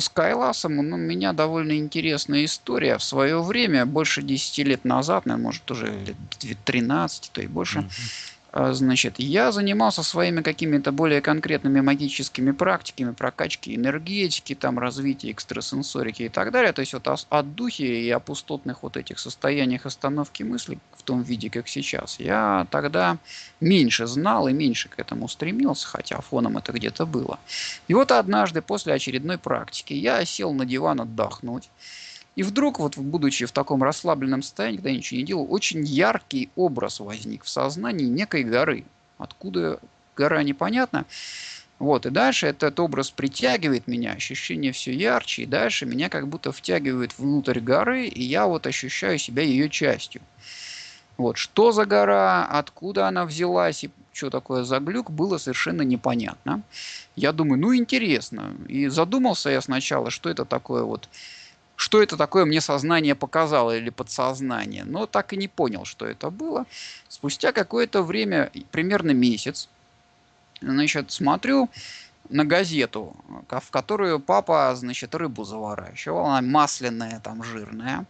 у ну, у меня довольно интересная история. В свое время, больше 10 лет назад, наверное, может уже лет 13, то и больше, mm-hmm значит, я занимался своими какими-то более конкретными магическими практиками, прокачки энергетики, там, развития экстрасенсорики и так далее. То есть вот от духи и о пустотных вот этих состояниях остановки мысли в том виде, как сейчас, я тогда меньше знал и меньше к этому стремился, хотя фоном это где-то было. И вот однажды после очередной практики я сел на диван отдохнуть. И вдруг, вот будучи в таком расслабленном состоянии, когда я ничего не делал, очень яркий образ возник в сознании некой горы. Откуда гора, непонятно. Вот, и дальше этот образ притягивает меня, ощущение все ярче, и дальше меня как будто втягивает внутрь горы, и я вот ощущаю себя ее частью. Вот, что за гора, откуда она взялась и что такое за глюк, было совершенно непонятно. Я думаю, ну интересно. И задумался я сначала, что это такое вот что это такое мне сознание показало или подсознание. Но так и не понял, что это было. Спустя какое-то время, примерно месяц, значит, смотрю на газету, в которую папа, значит, рыбу заворачивал, она масляная, там, жирная.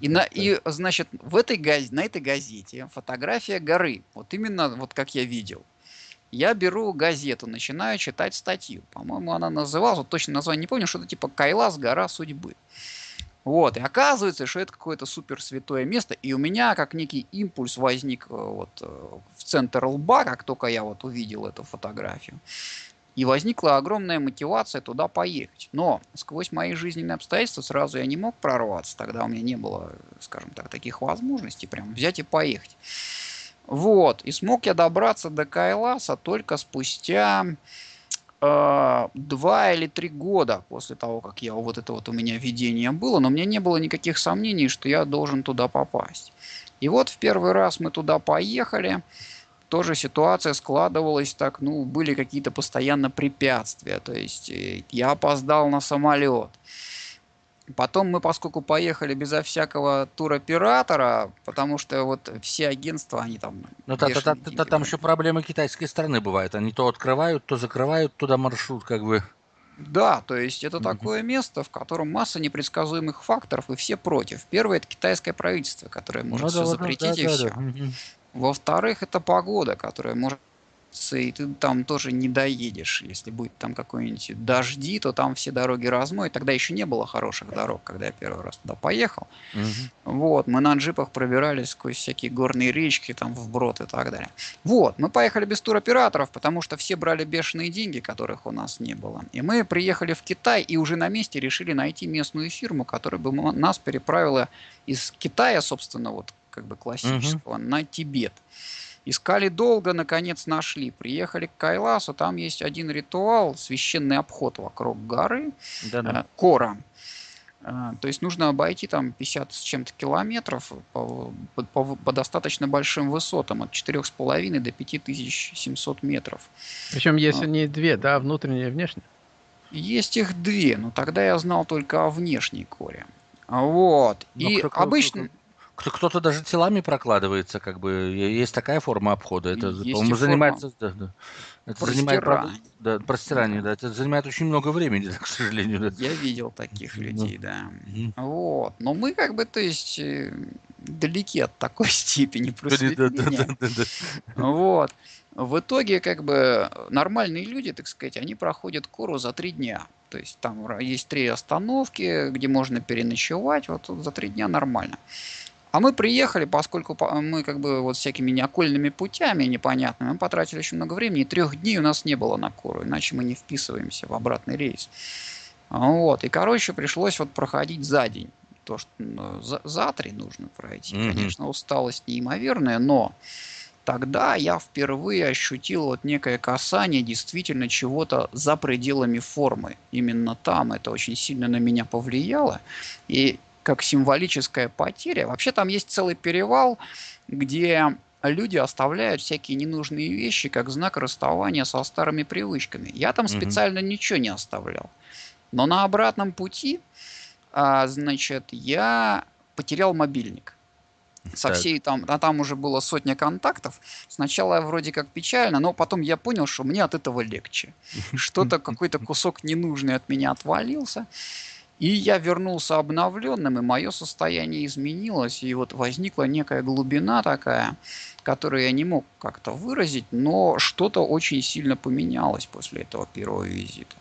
И, на, и значит, в этой, на этой газете фотография горы, вот именно вот как я видел. Я беру газету, начинаю читать статью. По-моему, она называлась, вот точно название не помню, что-то типа «Кайлас. Гора судьбы». Вот, и оказывается, что это какое-то супер святое место, и у меня как некий импульс возник э, вот э, в центр лба, как только я вот увидел эту фотографию. И возникла огромная мотивация туда поехать. Но сквозь мои жизненные обстоятельства сразу я не мог прорваться. Тогда у меня не было, скажем так, таких возможностей прям взять и поехать. Вот. И смог я добраться до Кайласа только спустя э, два или три года после того, как я вот это вот у меня видение было, но меня не было никаких сомнений, что я должен туда попасть. И вот в первый раз мы туда поехали, тоже ситуация складывалась так, ну, были какие-то постоянно препятствия, то есть э, я опоздал на самолет, Потом мы, поскольку поехали безо всякого туроператора, потому что вот все агентства, они там... Ну, та, та, та, та, там еще проблемы китайской стороны бывают. Они то открывают, то закрывают туда маршрут, как бы. Да, то есть это mm-hmm. такое место, в котором масса непредсказуемых факторов, и все против. Первое – это китайское правительство, которое может ну, все да, запретить да, и да, все. Да. Mm-hmm. Во-вторых, это погода, которая может и ты там тоже не доедешь. Если будет там какой-нибудь дожди, то там все дороги размоют. Тогда еще не было хороших дорог, когда я первый раз туда поехал. Угу. Вот, мы на джипах пробирались сквозь всякие горные речки, там вброд и так далее. Вот, мы поехали без туроператоров, потому что все брали бешеные деньги, которых у нас не было. И мы приехали в Китай и уже на месте решили найти местную фирму, которая бы нас переправила из Китая, собственно, вот как бы классического, угу. на Тибет. Искали долго, наконец нашли. Приехали к Кайласу, там есть один ритуал, священный обход вокруг горы, Да-да. Э, Кора. Э, то есть нужно обойти там 50 с чем-то километров по, по, по достаточно большим высотам, от 4,5 до 5700 метров. Причем есть а, не две, да, внутренние и внешние? Есть их две, но тогда я знал только о внешней коре. Вот. Но и кто, обычно... Кто, кто-то даже телами прокладывается, как бы есть такая форма обхода. Это, по-моему, занимается, да, да. Это занимает, правда, да, простирание, да. Это занимает очень много времени, к сожалению. Да. Я видел таких людей, да. Вот. Но мы как бы, то есть, э, далеки от такой степени просветления. Да, да, да, да. Вот. В итоге, как бы, нормальные люди, так сказать, они проходят кору за три дня. То есть там есть три остановки, где можно переночевать. Вот за три дня нормально. А мы приехали, поскольку мы как бы вот всякими неокольными путями непонятными, мы потратили очень много времени, и трех дней у нас не было на Кору, иначе мы не вписываемся в обратный рейс. Вот, и, короче, пришлось вот проходить за день. То, что ну, за, за три нужно пройти. Mm-hmm. Конечно, усталость неимоверная, но тогда я впервые ощутил вот некое касание действительно чего-то за пределами формы. Именно там это очень сильно на меня повлияло. И как символическая потеря. Вообще там есть целый перевал, где люди оставляют всякие ненужные вещи как знак расставания со старыми привычками. Я там угу. специально ничего не оставлял. Но на обратном пути, а, значит, я потерял мобильник. со всей там, а там уже было сотня контактов. Сначала вроде как печально, но потом я понял, что мне от этого легче. Что-то, какой-то кусок ненужный от меня отвалился. И я вернулся обновленным, и мое состояние изменилось, и вот возникла некая глубина такая, которую я не мог как-то выразить, но что-то очень сильно поменялось после этого первого визита.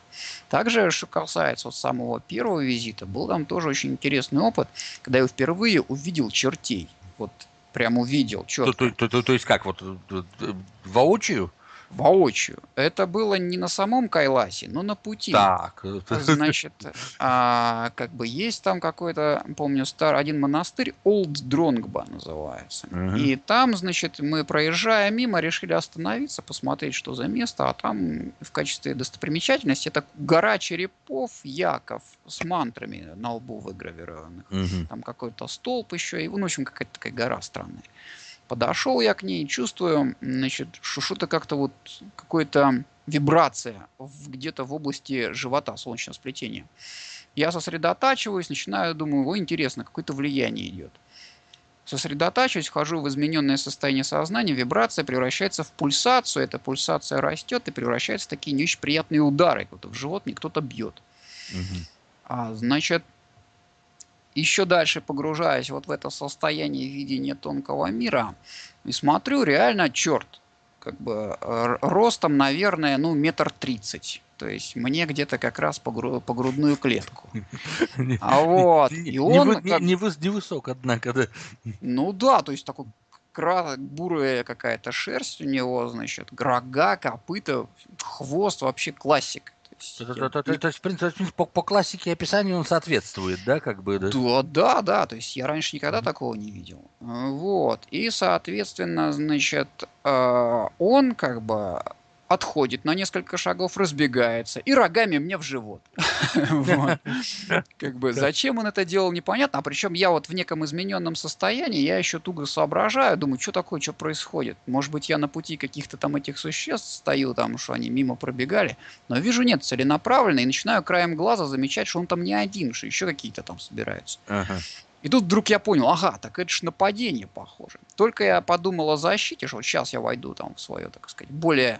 Также, что касается вот самого первого визита, был там тоже очень интересный опыт, когда я впервые увидел чертей. Вот прям увидел. То, то, то, то, то есть как, вот э, э, воочию? Воочию. Это было не на самом Кайласе, но на пути. Так. Значит, а, как бы есть там какой-то, помню, старый один монастырь, Олд Дронгба называется. Угу. И там, значит, мы проезжая мимо, решили остановиться, посмотреть, что за место, а там в качестве достопримечательности это гора черепов Яков с мантрами на лбу выгравированных. Угу. Там какой-то столб еще, и, ну, в общем, какая-то такая гора странная. Подошел я к ней, чувствую, значит, что что-то как-то вот какая-то вибрация где-то в области живота, солнечного сплетения. Я сосредотачиваюсь, начинаю, думаю, о, интересно, какое-то влияние идет. Сосредотачиваюсь, вхожу в измененное состояние сознания, вибрация превращается в пульсацию, эта пульсация растет и превращается в такие не очень приятные удары, как в живот мне кто-то бьет. Угу. А, значит, еще дальше погружаясь вот в это состояние видения тонкого мира, и смотрю, реально, черт, как бы ростом, наверное, ну, метр тридцать. То есть мне где-то как раз по, гру- по грудную клетку. А вот, и он... Не, не, не высок, однако, да. Ну да, то есть такой бурая какая-то шерсть у него, значит, рога, копыта, хвост, вообще классик. То есть, в принципе, по, по классике описания он соответствует, да, как бы? Да? да, да, да. То есть я раньше никогда такого не видел. Вот. И, соответственно, значит, э, он как бы отходит на несколько шагов, разбегается и рогами мне в живот. Как бы зачем он это делал, непонятно. А причем я вот в неком измененном состоянии, я еще туго соображаю, думаю, что такое, что происходит. Может быть, я на пути каких-то там этих существ стою, там, что они мимо пробегали. Но вижу, нет, целенаправленно, и начинаю краем глаза замечать, что он там не один, что еще какие-то там собираются. И тут вдруг я понял, ага, так это же нападение похоже. Только я подумал о защите, что вот сейчас я войду там в свое, так сказать, более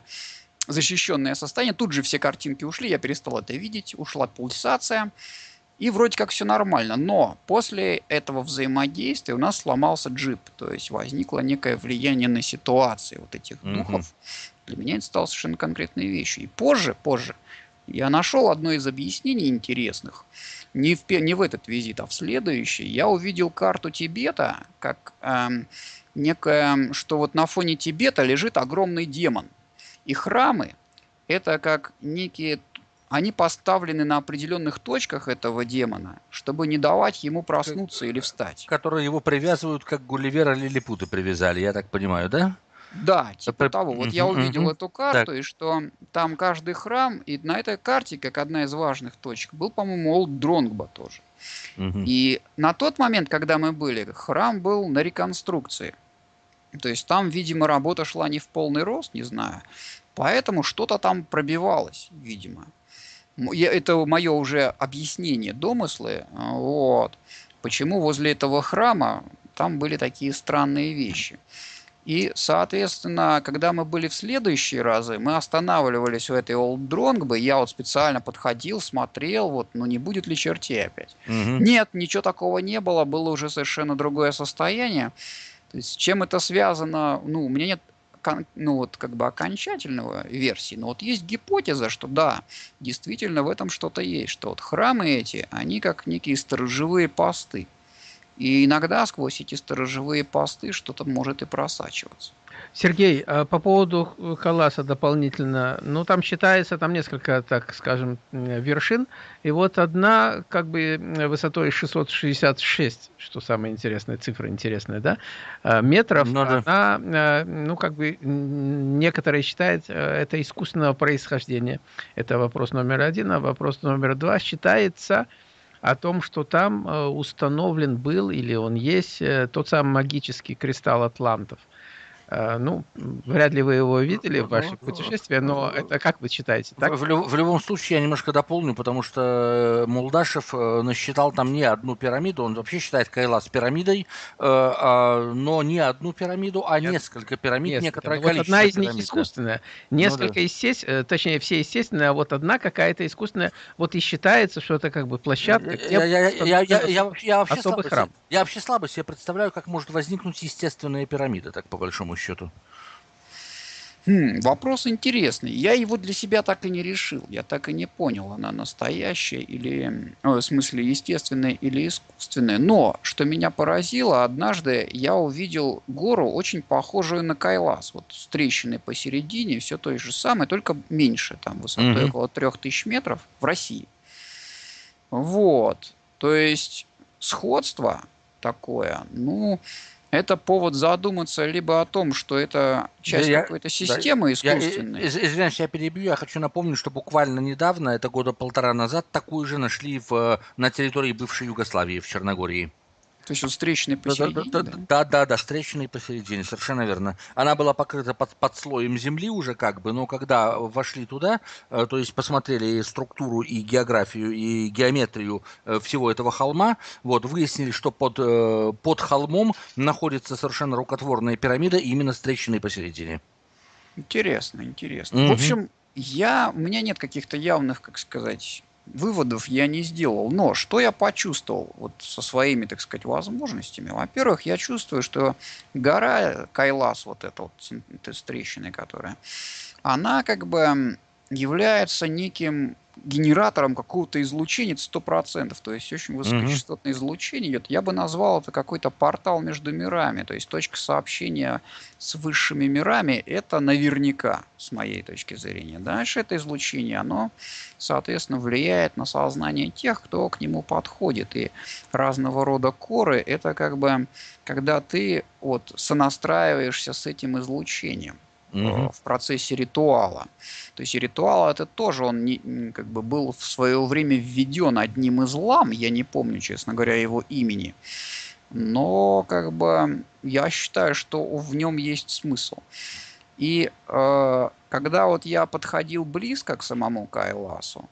защищенное состояние. Тут же все картинки ушли, я перестал это видеть, ушла пульсация. И вроде как все нормально. Но после этого взаимодействия у нас сломался джип. То есть возникло некое влияние на ситуации вот этих mm-hmm. духов. Для меня это стало совершенно конкретной вещью. И позже, позже я нашел одно из объяснений интересных. Не в, не в этот визит, а в следующий. Я увидел карту Тибета, как эм, некое, что вот на фоне Тибета лежит огромный демон. И храмы – это как некие они поставлены на определенных точках этого демона, чтобы не давать ему проснуться или встать. Которые его привязывают, как Гулливера Лилипута привязали, я так понимаю, да? Да, типа того. Вот я увидел эту карту, и что там каждый храм, и на этой карте, как одна из важных точек, был, по-моему, Олд Дронгба тоже. И на тот момент, когда мы были, храм был на реконструкции. То есть там, видимо, работа шла не в полный рост, не знаю. Поэтому что-то там пробивалось, видимо. Это мое уже объяснение, домыслы. Вот. Почему возле этого храма там были такие странные вещи. И, соответственно, когда мы были в следующие разы, мы останавливались у этой Old Dронгбы, я вот специально подходил, смотрел, вот, ну не будет ли чертей опять. Угу. Нет, ничего такого не было, было уже совершенно другое состояние. То есть с чем это связано, ну, у меня нет ну, вот, как бы окончательного версии, но вот есть гипотеза, что да, действительно в этом что-то есть, что вот храмы эти, они как некие сторожевые посты. И иногда сквозь эти сторожевые посты что-то может и просачиваться. Сергей, а по поводу Халаса дополнительно, ну там считается там несколько, так скажем, вершин, и вот одна как бы высотой 666, что самая интересная цифра, интересная, да, а, метров, ну она, а, ну как бы некоторые считают это искусственного происхождения. Это вопрос номер один, а вопрос номер два считается о том, что там установлен был или он есть э, тот самый магический кристалл атлантов – ну, вряд ли вы его видели в ваших путешествиях, но это как вы считаете? Так? В, в, любом случае, я немножко дополню, потому что э, Молдашев э, насчитал там не одну пирамиду, он вообще считает Кайлас пирамидой, а, но не одну пирамиду, а Нет. несколько пирамид, несколько. некоторое ну, вот одна из них искусственная, несколько ну, да. естественные, точнее все естественные, а вот одна какая-то искусственная, вот и считается, что это как бы площадка, я, я, я, я, я, я, вообще слабо, храм. я вообще слабо себе представляю, как может возникнуть естественная пирамида, так по большому счету? Хм, вопрос интересный. Я его для себя так и не решил. Я так и не понял, она настоящая или, в смысле, естественная или искусственная. Но, что меня поразило, однажды я увидел гору, очень похожую на Кайлас. Вот с трещиной посередине, все то же самое, только меньше, там высотой mm-hmm. около 3000 метров в России. Вот. То есть сходство такое, ну, это повод задуматься либо о том, что это часть я, какой-то системы да, искусственной. Я, извиняюсь, я перебью. Я хочу напомнить, что буквально недавно, это года полтора назад, такую же нашли в, на территории бывшей Югославии, в Черногории. То есть вот встречный посередине? Да, да, да, да, да, да, встречный посередине, совершенно верно. Она была покрыта под, под слоем земли уже как бы, но когда вошли туда, э, то есть посмотрели структуру и географию, и геометрию э, всего этого холма, вот, выяснили, что под, э, под холмом находится совершенно рукотворная пирамида, именно встреченной посередине. Интересно, интересно. Угу. В общем, я, у меня нет каких-то явных, как сказать, выводов я не сделал. Но что я почувствовал вот со своими, так сказать, возможностями? Во-первых, я чувствую, что гора Кайлас, вот эта вот с трещиной, которая, она как бы является неким генератором какого-то излучения 100%, то есть очень высокочастотное mm-hmm. излучение идет. Я бы назвал это какой-то портал между мирами, то есть точка сообщения с высшими мирами, это наверняка, с моей точки зрения. Дальше это излучение, оно, соответственно, влияет на сознание тех, кто к нему подходит. И разного рода коры, это как бы, когда ты вот сонастраиваешься с этим излучением угу. в процессе ритуала. То есть ритуал это тоже он не, как бы был в свое время введен одним из лам, я не помню, честно говоря, его имени. Но как бы я считаю, что в нем есть смысл. И э, когда вот я подходил близко к самому Кайласу,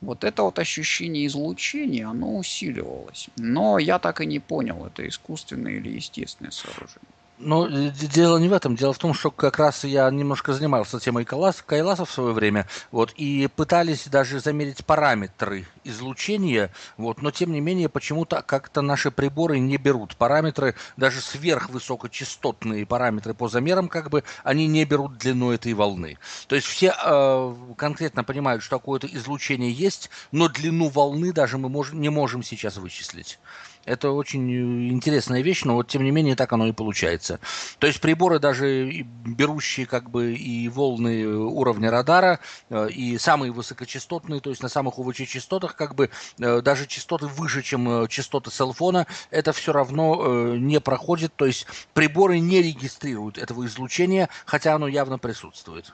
вот это вот ощущение излучения, оно усиливалось. Но я так и не понял, это искусственное или естественное сооружение. Ну, дело не в этом. Дело в том, что как раз я немножко занимался темой Кайлас, Кайласа в свое время, вот, и пытались даже замерить параметры излучения, вот, но тем не менее почему-то как-то наши приборы не берут параметры, даже сверхвысокочастотные параметры по замерам, как бы, они не берут длину этой волны. То есть все э, конкретно понимают, что какое-то излучение есть, но длину волны даже мы мож, не можем сейчас вычислить. Это очень э, интересная вещь, но вот тем не менее так оно и получается. То есть приборы даже берущие как бы и волны уровня радара, э, и самые высокочастотные, то есть на самых УВЧ частотах, как бы э, даже частоты выше, чем частоты селфона, это все равно не проходит, то есть приборы не регистрируют этого излучения, хотя оно явно присутствует.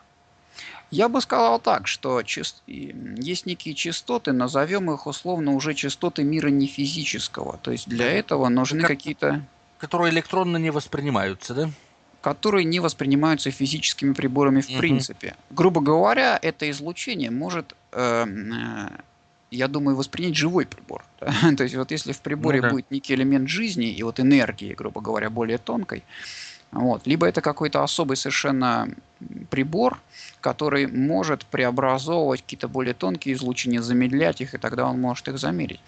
Я бы сказал так, что есть некие частоты, назовем их условно уже частоты мира не физического. То есть для этого нужны как... какие-то... Которые электронно не воспринимаются, да? которые не воспринимаются физическими приборами в угу. принципе. Грубо говоря, это излучение может, э, э, я думаю, воспринять живой прибор. Да? То есть вот если в приборе ну, да. будет некий элемент жизни и вот энергии, грубо говоря, более тонкой, вот. Либо это какой-то особый совершенно прибор, который может преобразовывать какие-то более тонкие излучения, замедлять их, и тогда он может их замерить.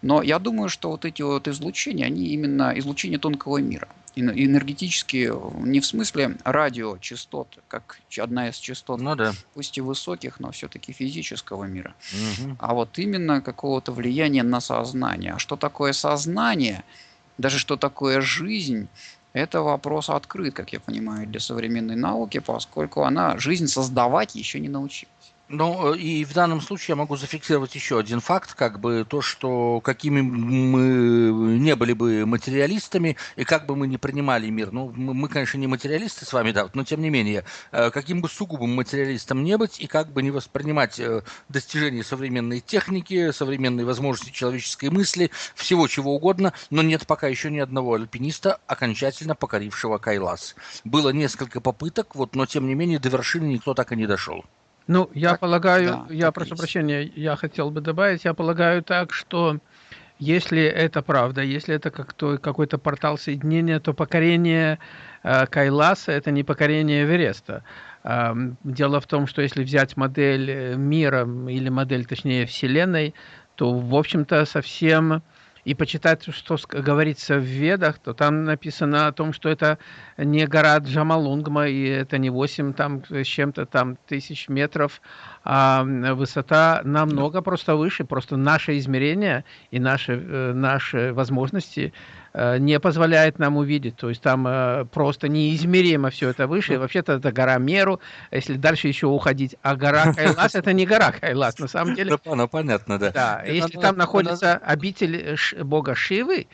Но я думаю, что вот эти вот излучения, они именно излучения тонкого мира. Энергетические, не в смысле радиочастот, как одна из частот, ну, да. пусть и высоких, но все-таки физического мира, угу. а вот именно какого-то влияния на сознание. А что такое сознание? Даже что такое жизнь, это вопрос открыт, как я понимаю, для современной науки, поскольку она жизнь создавать еще не научилась. Ну, и в данном случае я могу зафиксировать еще один факт, как бы то, что какими мы не были бы материалистами, и как бы мы не принимали мир, ну, мы, конечно, не материалисты с вами, да, но тем не менее, э, каким бы сугубым материалистом не быть, и как бы не воспринимать э, достижения современной техники, современной возможности человеческой мысли, всего чего угодно, но нет пока еще ни одного альпиниста, окончательно покорившего Кайлас. Было несколько попыток, вот, но тем не менее до вершины никто так и не дошел. Ну, я так, полагаю, да, я прошу есть. прощения, я хотел бы добавить, я полагаю так, что если это правда, если это как то, какой-то портал соединения, то покорение э, Кайласа это не покорение Эвереста. Э, дело в том, что если взять модель э, мира или модель, точнее, Вселенной, то, в общем-то, совсем и почитать, что говорится в Ведах, то там написано о том, что это не гора Джамалунгма, и это не 8 там, с чем-то там тысяч метров, а высота намного просто выше, просто наше измерение и наши, э, наши возможности Э, не позволяет нам увидеть. То есть там э, просто неизмеримо все это выше. Вообще-то это гора Меру, если дальше еще уходить. А гора Кайлас это не гора Кайлас, на самом деле. Ну, понятно, да. Да, если там находится обитель бога Шивы, э,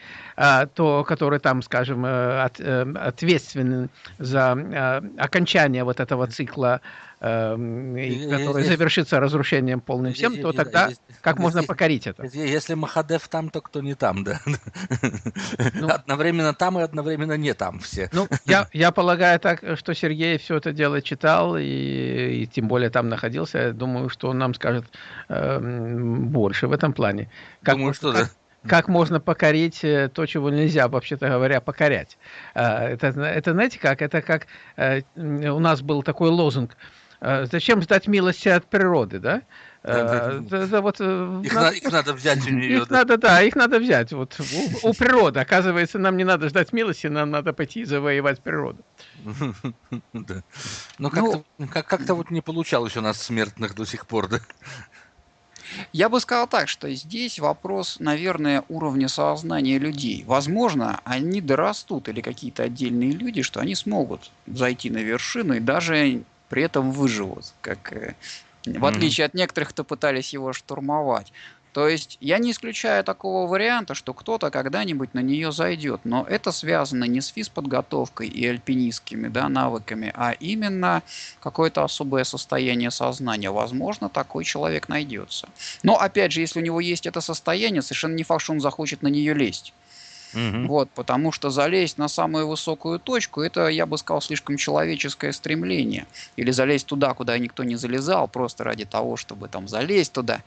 то, который там, скажем, ответственен за окончание вот этого цикла Эм, который завершится разрушением полным всем, то тогда как можно покорить это? Если Махадев там, то кто не там, да? Ну, одновременно там и одновременно не там все. Ну, я, я полагаю так, что Сергей все это дело читал и, и тем более там находился. Я думаю, что он нам скажет э, больше в этом плане. Как, думаю, что как, да как можно покорить э, то, чего нельзя, вообще-то говоря, покорять. Э, это, это знаете как? Это как э, у нас был такой лозунг – Э, зачем ждать милости от природы, да? Да, да, да, вот, их, надо, их надо взять у нее. Их да. надо, да, их надо взять. Вот у, у природы, оказывается, нам не надо ждать милости, нам надо пойти завоевать природу. Да. Но как-то ну, как, как вот не получалось у нас смертных до сих пор, да? Я бы сказал так, что здесь вопрос, наверное, уровня сознания людей. Возможно, они дорастут или какие-то отдельные люди, что они смогут зайти на вершину и даже при этом выживут, как э, в отличие от некоторых, кто пытались его штурмовать. То есть я не исключаю такого варианта, что кто-то когда-нибудь на нее зайдет, но это связано не с физподготовкой и альпинистскими да, навыками, а именно какое-то особое состояние сознания. Возможно, такой человек найдется. Но опять же, если у него есть это состояние, совершенно не факт, что он захочет на нее лезть. Угу. Вот, потому что залезть на самую высокую точку, это, я бы сказал, слишком человеческое стремление. Или залезть туда, куда никто не залезал, просто ради того, чтобы там залезть туда.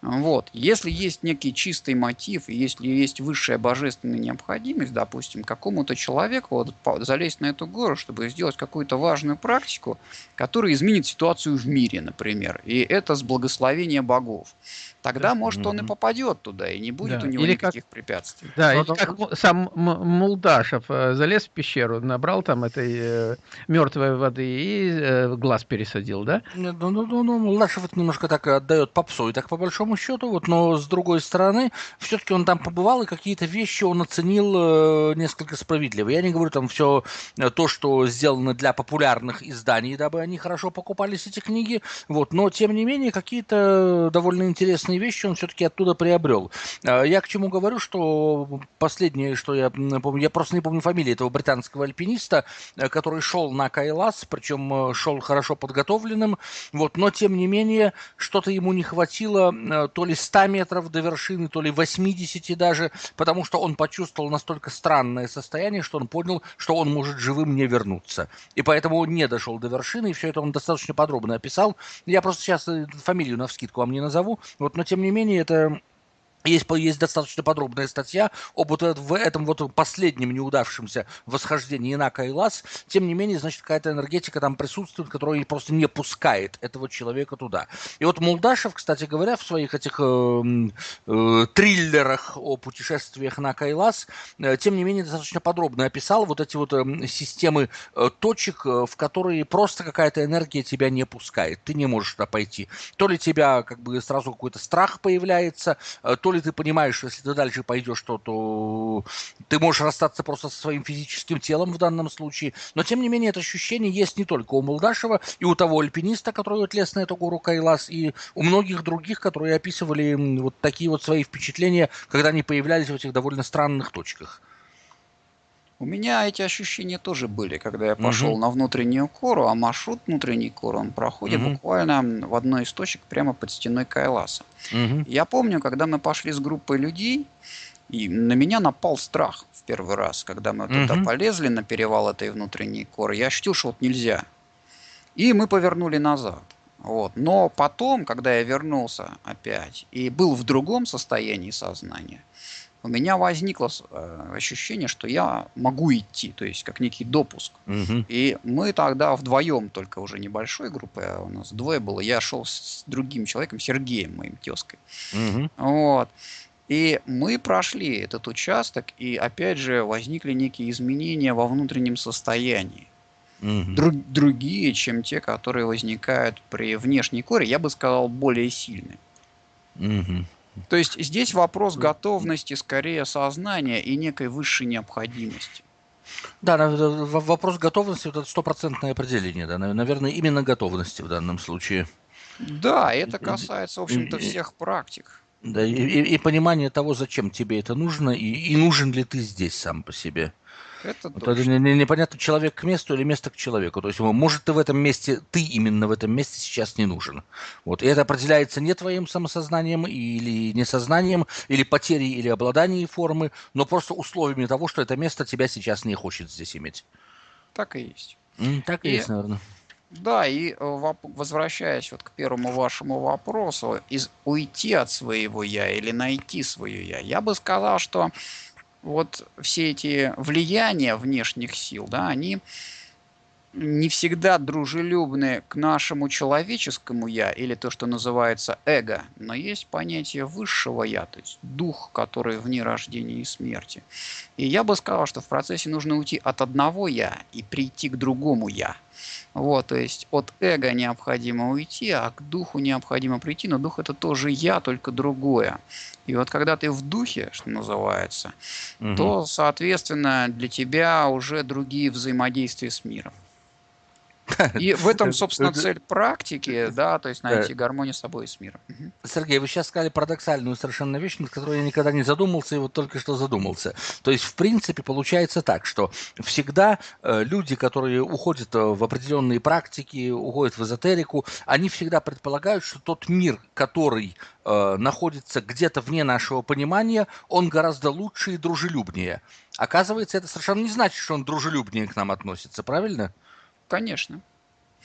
Вот. Если есть некий чистый мотив, если есть высшая божественная необходимость, допустим, какому-то человеку вот, залезть на эту гору, чтобы сделать какую-то важную практику, которая изменит ситуацию в мире, например, и это с благословения богов, тогда, может, он и попадет туда, и не будет да. у него или никаких как, препятствий. Да, или как сам Мулдашев э, залез в пещеру, набрал там этой э, мертвой воды и э, глаз пересадил, да? Ну, ну, ну, ну Мулдашев это немножко так отдает попсу, и так по большому счету, вот, но с другой стороны, все-таки он там побывал, и какие-то вещи он оценил э, несколько справедливо. Я не говорю там все э, то, что сделано для популярных изданий, дабы они хорошо покупались, эти книги, вот, но тем не менее какие-то довольно интересные интересные вещи он все-таки оттуда приобрел. А, я к чему говорю, что последнее, что я помню, я просто не помню фамилии этого британского альпиниста, э, который шел на Кайлас, причем э, шел хорошо подготовленным, вот, но тем не менее что-то ему не хватило э, то ли 100 метров до вершины, то ли 80 даже, потому что он почувствовал настолько странное состояние, что он понял, что он может живым не вернуться. И поэтому он не дошел до вершины, и все это он достаточно подробно описал. Я просто сейчас фамилию на вскидку вам не назову, вот, но тем не менее это есть, есть достаточно подробная статья об вот в этом вот последнем неудавшемся восхождении на Кайлас. Тем не менее, значит, какая-то энергетика там присутствует, которая просто не пускает этого человека туда. И вот Молдашев, кстати говоря, в своих этих э, э, триллерах о путешествиях на Кайлас, э, тем не менее, достаточно подробно описал вот эти вот э, системы э, точек, э, в которые просто какая-то энергия тебя не пускает. Ты не можешь туда пойти. То ли тебя как бы сразу какой-то страх появляется, э, то то ли ты понимаешь, что если ты дальше пойдешь, то, то ты можешь расстаться просто со своим физическим телом в данном случае. Но, тем не менее, это ощущение есть не только у Молдашева, и у того альпиниста, который отлез на эту гору Кайлас, и у многих других, которые описывали вот такие вот свои впечатления, когда они появлялись в этих довольно странных точках. У меня эти ощущения тоже были, когда я пошел угу. на внутреннюю кору, а маршрут внутренней коры, он проходит угу. буквально в одной из точек прямо под стеной Кайласа. Угу. Я помню, когда мы пошли с группой людей, и на меня напал страх в первый раз, когда мы угу. туда полезли на перевал этой внутренней коры. Я ощутил, что вот нельзя. И мы повернули назад. Вот. Но потом, когда я вернулся опять и был в другом состоянии сознания, у меня возникло э, ощущение, что я могу идти, то есть как некий допуск. Угу. И мы тогда вдвоем, только уже небольшой группой, а у нас двое было, я шел с другим человеком, Сергеем, моим тезкой. Угу. Вот. И мы прошли этот участок, и опять же возникли некие изменения во внутреннем состоянии. Угу. Друг, другие, чем те, которые возникают при внешней коре, я бы сказал, более сильные. Угу. То есть здесь вопрос готовности, скорее сознания и некой высшей необходимости. Да, вопрос готовности – это стопроцентное определение, да, наверное, именно готовности в данном случае. Да, это касается, в общем-то, всех практик. Да, и, и, и понимание того, зачем тебе это нужно, и, и нужен ли ты здесь сам по себе. Это вот это непонятно, человек к месту или место к человеку. То есть, может, ты в этом месте, ты именно в этом месте сейчас не нужен. Вот. И это определяется не твоим самосознанием или несознанием, или потерей, или обладанием формы, но просто условиями того, что это место тебя сейчас не хочет здесь иметь. Так и есть. Так и, и есть, наверное. Да, и э, возвращаясь вот к первому вашему вопросу, из уйти от своего я или найти свое я, я бы сказал, что вот все эти влияния внешних сил, да, они не всегда дружелюбны к нашему человеческому я или то, что называется эго, но есть понятие высшего я, то есть дух, который вне рождения и смерти. И я бы сказал, что в процессе нужно уйти от одного я и прийти к другому я. Вот, то есть от эго необходимо уйти, а к духу необходимо прийти, но дух это тоже я, только другое. И вот когда ты в духе, что называется, угу. то, соответственно, для тебя уже другие взаимодействия с миром. И в этом, собственно, цель практики, да, то есть найти гармонию с собой и с миром. Сергей, вы сейчас сказали парадоксальную совершенно вещь, над которой я никогда не задумался, и вот только что задумался. То есть, в принципе, получается так, что всегда э, люди, которые уходят э, в определенные практики, уходят в эзотерику, они всегда предполагают, что тот мир, который э, находится где-то вне нашего понимания, он гораздо лучше и дружелюбнее. Оказывается, это совершенно не значит, что он дружелюбнее к нам относится, правильно? Конечно.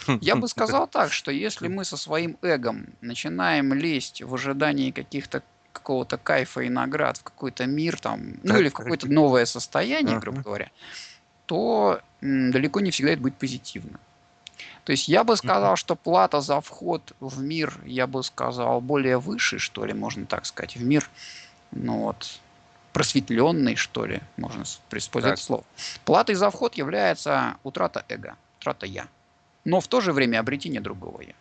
Я бы сказал так, что если мы со своим эгом начинаем лезть в ожидании каких-то какого-то кайфа и наград в какой-то мир там, ну или в какое-то новое состояние, грубо говоря, то далеко не всегда это будет позитивно. То есть я бы сказал, что плата за вход в мир, я бы сказал, более высший, что ли, можно так сказать, в мир, ну вот, просветленный, что ли, можно использовать так. слово. Платой за вход является утрата эго утрата я. Но в то же время обретение другого я.